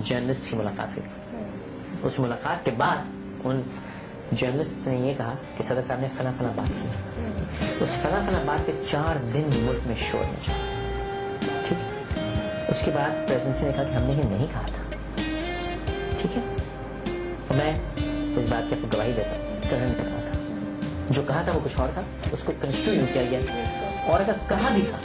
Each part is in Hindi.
जर्नलिस्ट की मुलाकात हुई। उस मुलाकात के बाद उन जर्नलिस्ट ने ये कहा कि सदर साहब ने फला फला बात की। उस फला फला बात के चार दिन मुल्क में शोर मचा। ठीक उसके बाद प्रेसिडेंसी ने कहा कि हमने ये नहीं कहा था। ठीक है? और मैं इस बात की आपको गवाही देता हूँ करण ने कहा था जो कहा था वो कुछ और था, उसको कंस्ट्रू किया गया। और अगर कहा भी था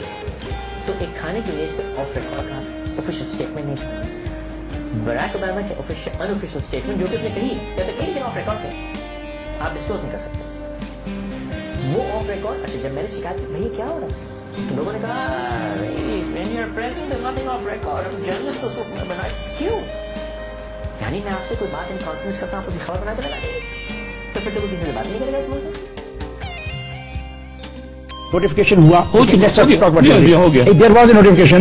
तो एक खाने की मेज पे ऑफ़ रिकॉर्ड कहा ऑफिशियल स्टेटमेंट नहीं था। बराक ओबामा के ऑफिशियल अनऑफिशियल स्टेटमेंट जो कि उसने कही, या तो कहीं ऑफ़ रिकॉर्ड थे आप डिस्क्लोज नहीं कर सकते। वो ऑफ़ रिकॉर्ड अच्छा जब मैंने शिकायत की, भैया, क्या हो रहा है? लोगों ने कहा when you're president, there's nothing off record. हम जर्नलिस्ट तो बना क्यों? यानी मैं आपसे कोई बात इन कॉन्फ्रेंस करता हूँ, आप उसकी खबर बना के लगा तो फिर तो कोई किसी से बात नहीं करेगा इस मुल्क में। Notification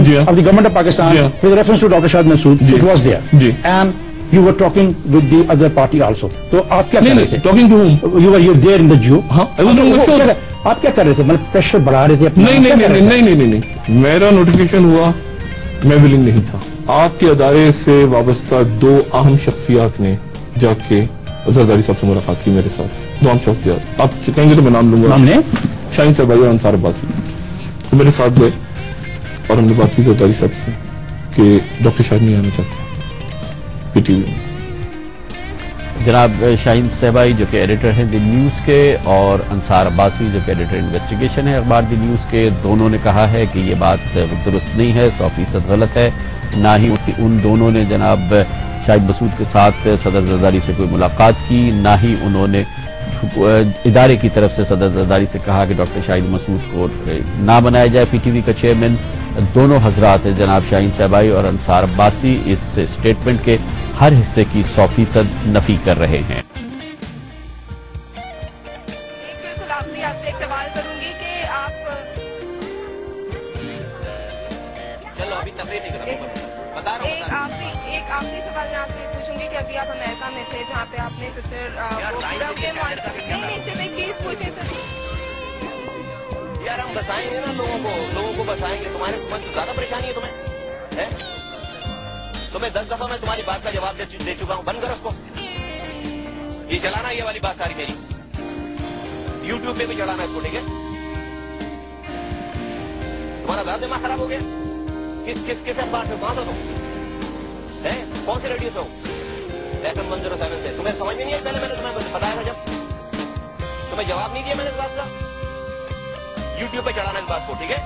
जी, हाँ। of the government of Pakistan जी, हाँ। with reference to Dr. Shahid Masood. Ji. It was there. Ji. And you were talking with the other party also. तो आप क्या कर रहे थे talking to home You were you there in the Jew. हाँ, I was on the show. आप क्या कर रहे थे मतलब प्रेशर बढ़ा रहे थे अपना नहीं नहीं नहीं? नहीं नहीं नहीं नहीं मेरा नोटिफिकेशन हुआ मैं विलिंग नहीं था आपके अदारे से वाबस्ता दो अहम शख्सियात ने जाके जरदारी साहब से मुलाकात की मेरे साथ दो अहम शख्सियात आप कहेंगे तो मैं नाम लूँगा हमने शाहीन साहब और अंसार अब्बासी तो मेरे साथ गए और हमने बात की जरदारी साहब से कि डॉक्टर शाहिद नहीं आना चाहते। पीटीवी में। जनाब शाहीन सहबाई जो कि एडिटर हैं द न्यूज़ के और अंसार अब्बासी जो कि एडिटर इन्वेस्टिगेशन है अखबार द न्यूज़ के, दोनों ने कहा है कि ये बात दुरुस्त नहीं है, सौ फ़ीसद गलत है। ना ही उन- दोनों ने जनाब शाहिद मसूद के साथ सदर जरदारी से कोई मुलाकात की, ना ही उन्होंने इदारे की तरफ़ से सदर जरदारी से कहा कि डॉक्टर शाहिद मसूद को ना बनाया जाए पीटीवी का चेयरमैन। दोनों हजरात हैं जनाब शाहीन सहबाई और अंसार अब्बासी। इस स्टेटमेंट के हर हिस्से की सौ फ़ीसद नफी कर रहे हैं। आप बता रहा एक आखिरी एक आखिरी सवाल मैं आपसे पूछूँगी कि अभी आप अमेरिका में थे जहाँ पे आपने सिस्टर यार, नहीं नहीं सिर्फ़ एक चीज़ पूछे सर हम बसाएँगे ना लोगों को लोगों को बसाएँगे। तुम्हारे ज़्यादा परेशानी है तुम्हें? है? तुम्हें दस दफ़ा मैं तुम्हारी बात का जवाब दे, दे चुका हूँ। बंद करो उसको। ये चलाना ये वाली बात सारी मेरी। यूट्यूब पे भी चलाना इसको ठीक है? तुम्हारा ज़्यादा दिमाग खराब हो गया। किस किस किस अखबार से कहाँ तुम। है? कौन से रेडियो से हो F M one zero seven से। तुम्हें समझ में नहीं आई? पहले मैंने तुम्हें बताया था जब। तुम्हें जवाब नहीं दिया मैंने इस बात का। यूट्यूब पे चढ़ाना इस बात को ठीक है?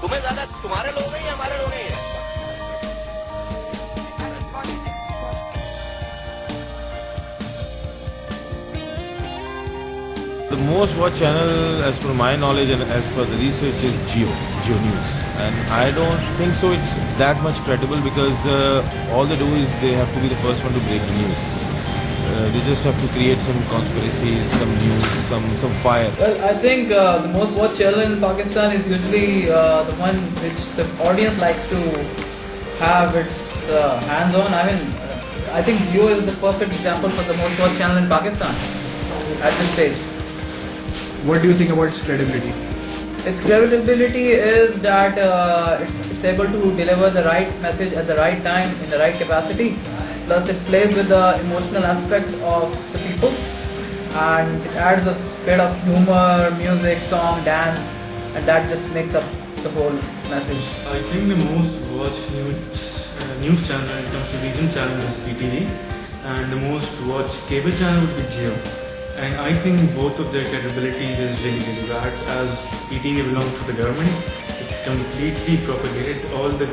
तुम्हें ज़्यादा तुम्हारे लोग हैं या हमारे लोग हैं? The most watched channel, as per my knowledge and as per the research, is Geo, Geo News. And I don't think so it's that much credible because uh, all they do is they have to be the first one to break the news. Uh, they just have to create some conspiracies, some news, some, some fire. Well, I think uh, the most watched channel in Pakistan is usually uh, the one which the audience likes to have its uh, hands on. I mean, uh, I think Jio is the perfect example for the most watched channel in Pakistan at this stage. What do you think about its credibility? Its credibility is that uh, it's, it's able to deliver the right message at the right time in the right capacity. Plus, it plays with the emotional aspect of the people, and it adds a bit of humor, music, song, dance, and that just makes up the whole message. I think the most watched news, uh, news channel when it comes to region channel is PTV and the most watched cable channel would be Geo. And I think both of their capabilities is really really bad as PTV belongs to the government. It's completely propagated all the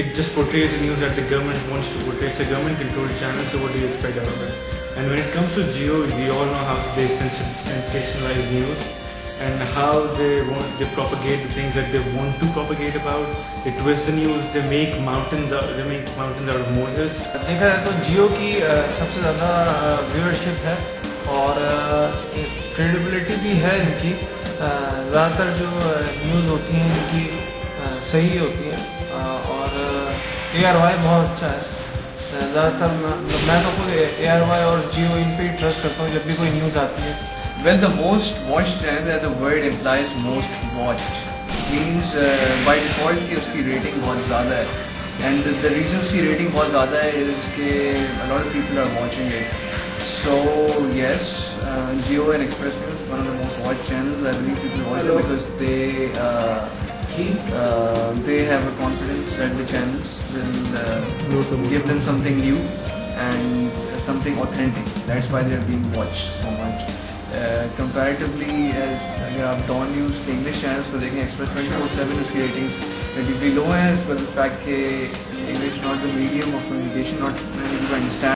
it just portrays the news that the government wants to portray. It's a government controlled channel, so what do you expect out of it? And when it comes to Geo, we all know how they sens- sensationalize news and how they want they propagate the things that they want to propagate about. They twist the news. They make mountains out. They make mountains out of molehills. देखा जाए तो जियो की अ, सबसे ज़्यादा व्यूअरशिप है और क्रेडिबिलिटी भी है इनकी। ज़्यादातर जो न्यूज़ होती हैं इनकी सही होती है। और ए आर वाई बहुत अच्छा है। ज़्यादातर मतलब मैं तो कोई ए आर वाई और जियो इन पर ही ट्रस्ट करता हूँ, जब भी कोई न्यूज़ आती है। Well the most watch channel world employs most watch means by default की उसकी रेटिंग बहुत ज़्यादा है। एंड द रीजन की रेटिंग बहुत ज़्यादा है इसके a lot people are watching it So yes, uh, Geo and Express News, one of the most watched channels. I believe people watch it because they uh, uh, they have a confidence that the channels will uh, give them something new and something authentic. That's why they are being watched so much. Uh, comparatively, uh, अगर आप डॉन न्यूज़ के इंग्लिश चैनल्स को देखें एक्सप्रेस ट्वेंटी फोर सेवन उसकी रेटिंग्स relatively low है but the fact कि English not the medium of communication not many people understand